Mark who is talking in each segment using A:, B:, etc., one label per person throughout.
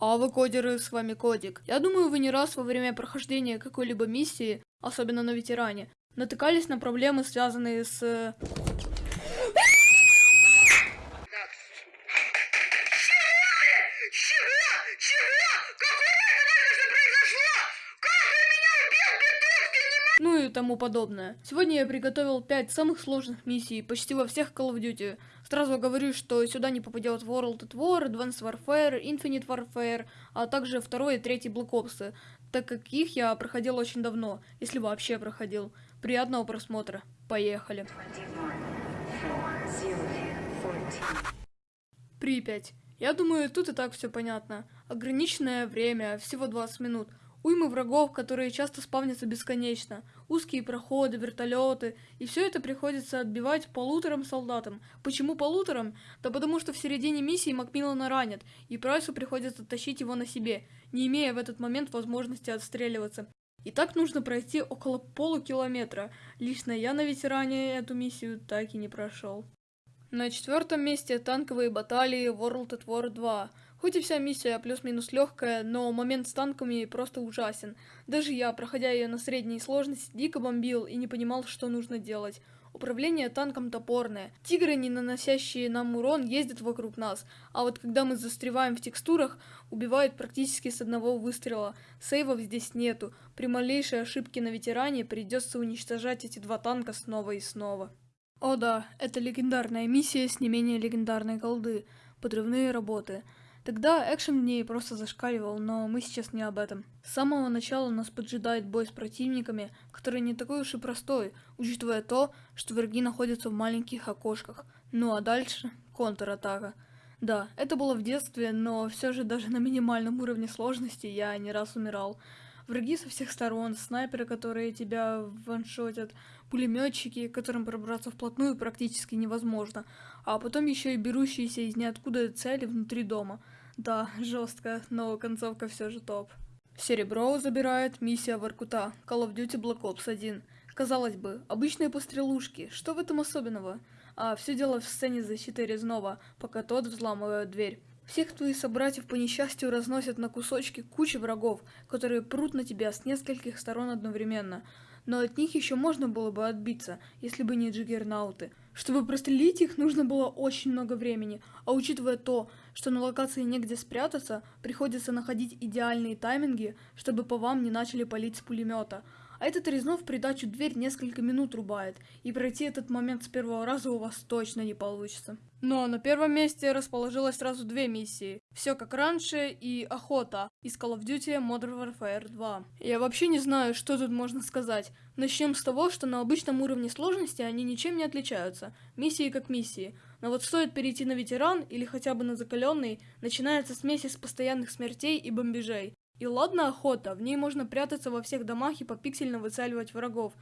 A: А вы кодеры, с вами Кодик. Я думаю, вы не раз во время прохождения какой-либо миссии, особенно на ветеране, натыкались на проблемы, связанные с... э, ну и тому подобное. Сегодня я приготовил 5 самых сложных миссий почти во всех Call of Duty. Сразу говорю, что сюда не попадет World at War, Advanced Warfare, Infinite Warfare, а также второй и третий Black Ops, так как их я проходил очень давно, если вообще проходил. Приятного просмотра. Поехали. Припять. Я думаю, тут и так все понятно. Ограниченное время, всего 20 минут. Уймы врагов, которые часто спавнятся бесконечно. Узкие проходы, вертолеты. И все это приходится отбивать полуторам солдатам. Почему полуторам? Да потому что в середине миссии Макмиллана ранят, и Прайсу приходится тащить его на себе, не имея в этот момент возможности отстреливаться. И так нужно пройти около полукилометра. Лично я на ветеране эту миссию так и не прошел. На четвертом месте танковые баталии World at War 2. Хоть и вся миссия плюс-минус легкая, но момент с танками просто ужасен. Даже я, проходя ее на средней сложности, дико бомбил и не понимал, что нужно делать. Управление танком топорное. Тигры, не наносящие нам урон, ездят вокруг нас, а вот когда мы застреваем в текстурах, убивают практически с одного выстрела. Сейвов здесь нету. При малейшей ошибке на ветеране придется уничтожать эти два танка снова и снова. О да, это легендарная миссия с не менее легендарной голды. Подрывные работы. Тогда экшен в ней просто зашкаливал, но мы сейчас не об этом. С самого начала нас поджидает бой с противниками, который не такой уж и простой, учитывая то, что враги находятся в маленьких окошках. Ну а дальше контратака. Да, это было в детстве, но все же даже на минимальном уровне сложности я не раз умирал. Враги со всех сторон, снайперы, которые тебя ваншотят, пулеметчики, которым пробраться вплотную практически невозможно, а потом еще и берущиеся из ниоткуда цели внутри дома. Да, жестко, но концовка все же топ. Серебро забирает миссия Воркута, Call of Duty Black Ops 1. Казалось бы, обычные пострелушки, что в этом особенного? А все дело в сцене защиты Резнова, пока тот взламывает дверь. Всех твоих собратьев по несчастью разносят на кусочки куча врагов, которые прут на тебя с нескольких сторон одновременно. Но от них еще можно было бы отбиться, если бы не джиггернауты. Чтобы прострелить их, нужно было очень много времени, а учитывая то, что на локации негде спрятаться, приходится находить идеальные тайминги, чтобы по вам не начали палить с пулемета. А этот Резнов придачу дверь несколько минут рубает, и пройти этот момент с первого раза у вас точно не получится. Но на первом месте расположилось сразу две миссии. Все как раньше и Охота из Call of Duty Modern Warfare 2. Я вообще не знаю, что тут можно сказать. Начнем с того, что на обычном уровне сложности они ничем не отличаются. Миссии как миссии. Но вот стоит перейти на ветеран или хотя бы на закаленный, начинается смесь из постоянных смертей и бомбежей. И ладно охота, в ней можно прятаться во всех домах и попиксельно выцеливать врагов.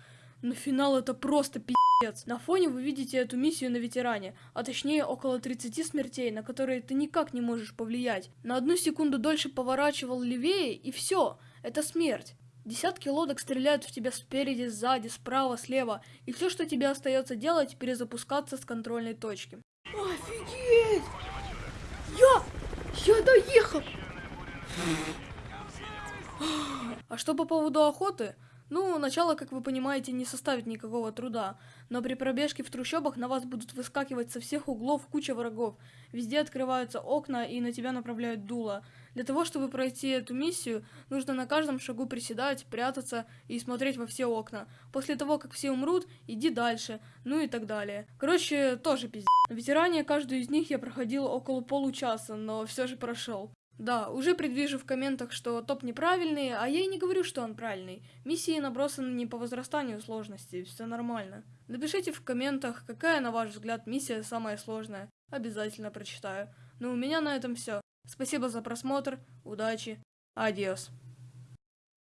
A: Но финал это просто пи***ц. На фоне вы видите эту миссию на ветеране, а точнее около 30 смертей, на которые ты никак не можешь повлиять. На одну секунду дольше поворачивал левее и все, это смерть. Десятки лодок стреляют в тебя спереди, сзади, справа, слева, и все, что тебе остается делать, перезапускаться с контрольной точки. Офигеть! Я... я доехал! А что по поводу охоты? Ну, начало, как вы понимаете, не составит никакого труда, но при пробежке в трущобах на вас будут выскакивать со всех углов куча врагов. Везде открываются окна и на тебя направляют дуло. Для того, чтобы пройти эту миссию, нужно на каждом шагу приседать, прятаться и смотреть во все окна. После того, как все умрут, иди дальше, ну и так далее. Короче, тоже пиздец. На ветеране каждую из них я проходил около получаса, но все же прошел. Да, уже предвижу в комментах, что топ неправильный, а я и не говорю, что он правильный. Миссии набросаны не по возрастанию сложности, все нормально. Напишите в комментах, какая, на ваш взгляд, миссия самая сложная. Обязательно прочитаю. Ну, у меня на этом все. Спасибо за просмотр, удачи, адиос.